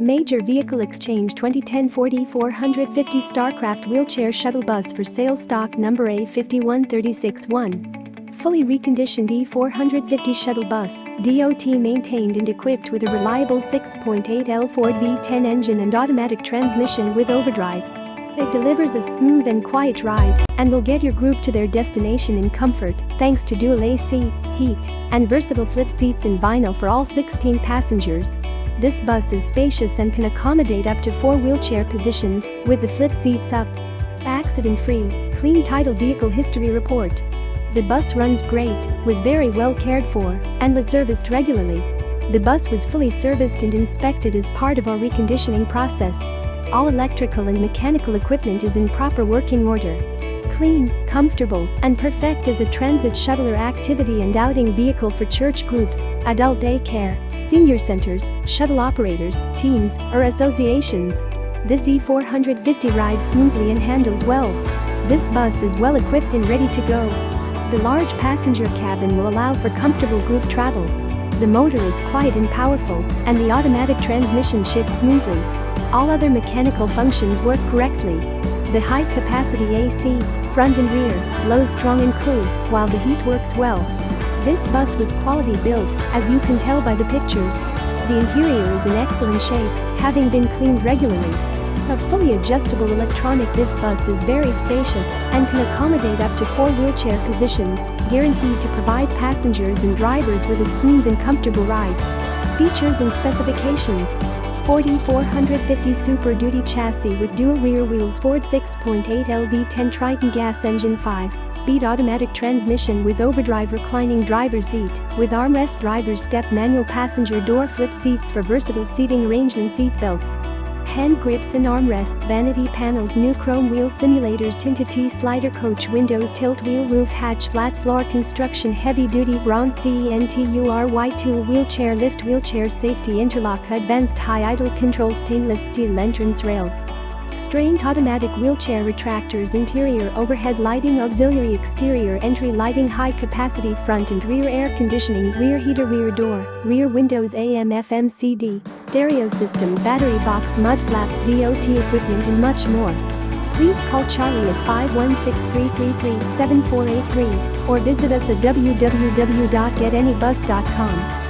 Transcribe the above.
Major Vehicle Exchange 2010 Ford E450 Starcraft Wheelchair Shuttle Bus for sale stock number A51361. Fully reconditioned E450 shuttle bus, DOT maintained and equipped with a reliable 6.8L Ford V10 engine and automatic transmission with overdrive. It delivers a smooth and quiet ride and will get your group to their destination in comfort thanks to dual AC, heat, and versatile flip seats in vinyl for all 16 passengers. This bus is spacious and can accommodate up to four wheelchair positions with the flip seats up. Accident-free, clean title vehicle history report. The bus runs great, was very well cared for, and was serviced regularly. The bus was fully serviced and inspected as part of our reconditioning process. All electrical and mechanical equipment is in proper working order clean, comfortable, and perfect as a transit shuttle or activity and outing vehicle for church groups, adult daycare, senior centers, shuttle operators, teams, or associations. This E450 rides smoothly and handles well. This bus is well equipped and ready to go. The large passenger cabin will allow for comfortable group travel. The motor is quiet and powerful, and the automatic transmission shifts smoothly. All other mechanical functions work correctly. The high-capacity AC, front and rear, blows strong and cool, while the heat works well. This bus was quality built, as you can tell by the pictures. The interior is in excellent shape, having been cleaned regularly. A fully adjustable electronic this bus is very spacious and can accommodate up to four wheelchair positions, guaranteed to provide passengers and drivers with a smooth and comfortable ride. Features and specifications Ford E450 Super Duty chassis with dual rear wheels Ford 6.8 LV10 Triton gas engine 5-speed automatic transmission with overdrive reclining driver seat with armrest driver's step manual passenger door flip seats for versatile seating arrangement seat belts hand grips and armrests vanity panels new chrome wheel simulators tinted T-slider coach windows tilt wheel roof hatch flat floor construction heavy duty Braun CENTURY2 wheelchair lift wheelchair safety interlock advanced high idle control stainless steel entrance rails Strained automatic wheelchair retractors interior overhead lighting auxiliary exterior entry lighting high capacity front and rear air conditioning rear heater rear door, rear windows AM FM CD, stereo system battery box mud flaps DOT equipment and much more. Please call Charlie at 516-333-7483 or visit us at www.getanybus.com.